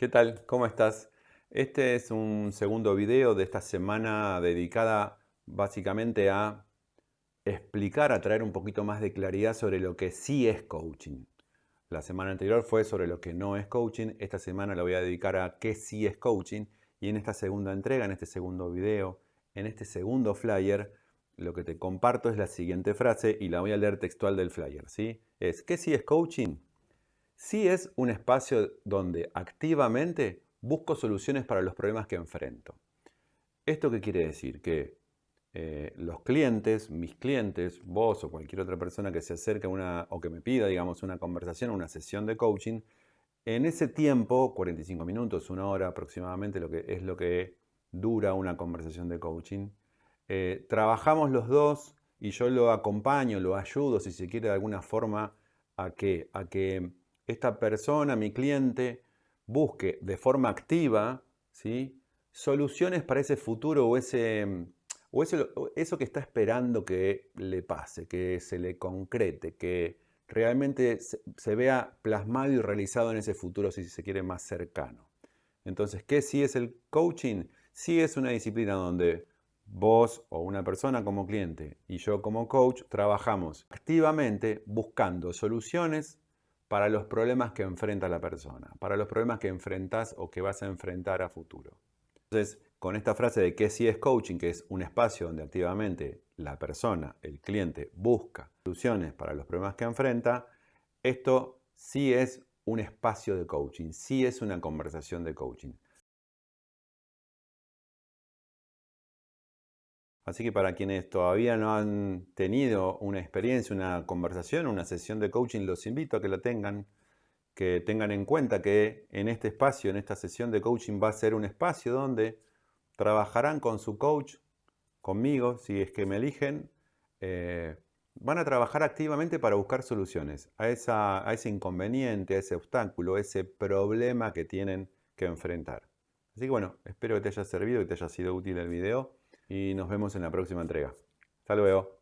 ¿Qué tal? ¿Cómo estás? Este es un segundo video de esta semana dedicada básicamente a explicar, a traer un poquito más de claridad sobre lo que sí es coaching. La semana anterior fue sobre lo que no es coaching, esta semana la voy a dedicar a qué sí es coaching y en esta segunda entrega, en este segundo video, en este segundo flyer, lo que te comparto es la siguiente frase y la voy a leer textual del flyer, ¿sí? Es, ¿qué sí es coaching? Sí es un espacio donde activamente busco soluciones para los problemas que enfrento. ¿Esto qué quiere decir? Que eh, los clientes, mis clientes, vos o cualquier otra persona que se acerque una, o que me pida, digamos, una conversación, una sesión de coaching, en ese tiempo, 45 minutos, una hora aproximadamente, lo que es lo que dura una conversación de coaching, eh, trabajamos los dos y yo lo acompaño, lo ayudo, si se quiere, de alguna forma, a que, a que esta persona, mi cliente, busque de forma activa ¿sí? soluciones para ese futuro o, ese, o eso, que está esperando que le pase, que se le concrete, que realmente se, vea plasmado y realizado en ese futuro, si se quiere, más cercano. Entonces, ¿qué sí es el coaching? Sí es una disciplina donde vos o una persona como cliente y yo como coach trabajamos activamente buscando soluciones para los problemas que enfrenta la persona, para los problemas que enfrentas o que vas a enfrentar a futuro. Entonces, con esta frase de que sí es coaching, que es un espacio donde activamente la persona, el cliente, busca soluciones para los problemas que enfrenta, esto sí es un espacio de coaching, sí es una conversación de coaching. Así que para quienes todavía no han tenido una experiencia, una conversación, una sesión de coaching, los invito a que la tengan, que tengan en cuenta que en este espacio, en esta sesión de coaching va a ser un espacio donde trabajarán con su coach, conmigo, si es que me eligen, eh, van a trabajar activamente para buscar soluciones a, a ese inconveniente, a ese obstáculo, a ese problema que tienen que enfrentar. Así que bueno, espero que te haya servido, que te haya sido útil el video y nos vemos en la próxima entrega. Hasta luego.